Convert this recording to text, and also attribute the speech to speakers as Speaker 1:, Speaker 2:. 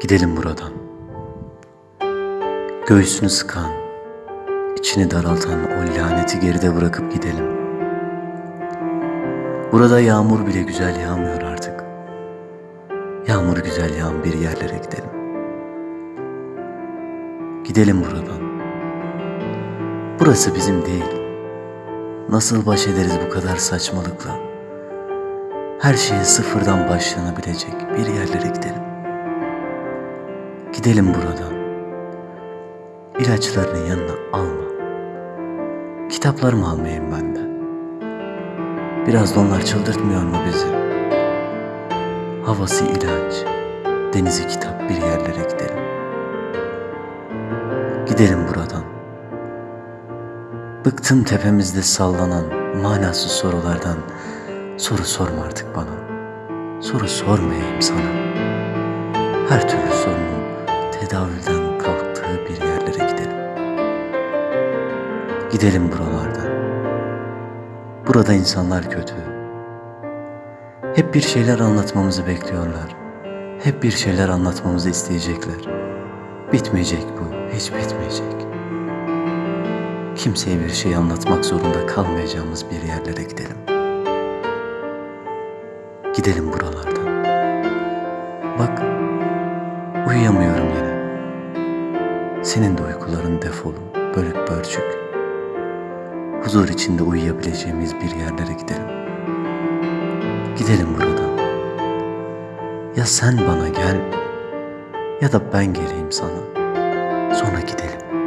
Speaker 1: Gidelim buradan. Göğsünü sıkan, içini daraltan o laneti geride bırakıp gidelim. Burada yağmur bile güzel yağmıyor artık. Yağmur güzel yağan bir yerlere gidelim. Gidelim buradan. Burası bizim değil. Nasıl baş ederiz bu kadar saçmalıkla? Her şeye sıfırdan başlanabilecek bir yerlere gidelim. Gidelim buradan. İlaçlarını yanına alma. Kitaplarımı almayayım ben de. Biraz da onlar çıldırtmıyor mu bizi? Havası ilaç, denizi kitap bir yerlere gidelim. Gidelim buradan. Bıktım tepemizde sallanan manasız sorulardan. Soru sorma artık bana. Soru sormayayım sana. Her türlü sorunun Gidelim buralardan. Burada insanlar kötü. Hep bir şeyler anlatmamızı bekliyorlar. Hep bir şeyler anlatmamızı isteyecekler. Bitmeyecek bu, hiç bitmeyecek. Kimseye bir şey anlatmak zorunda kalmayacağımız bir yerlere gidelim. Gidelim buralardan. Bak, uyuyamıyorum yine. Senin de uykuların defolu, bölük bölçük. Huzur içinde uyuyabileceğimiz bir yerlere gidelim. Gidelim buradan. Ya sen bana gel ya da ben geleyim sana. Sonra gidelim.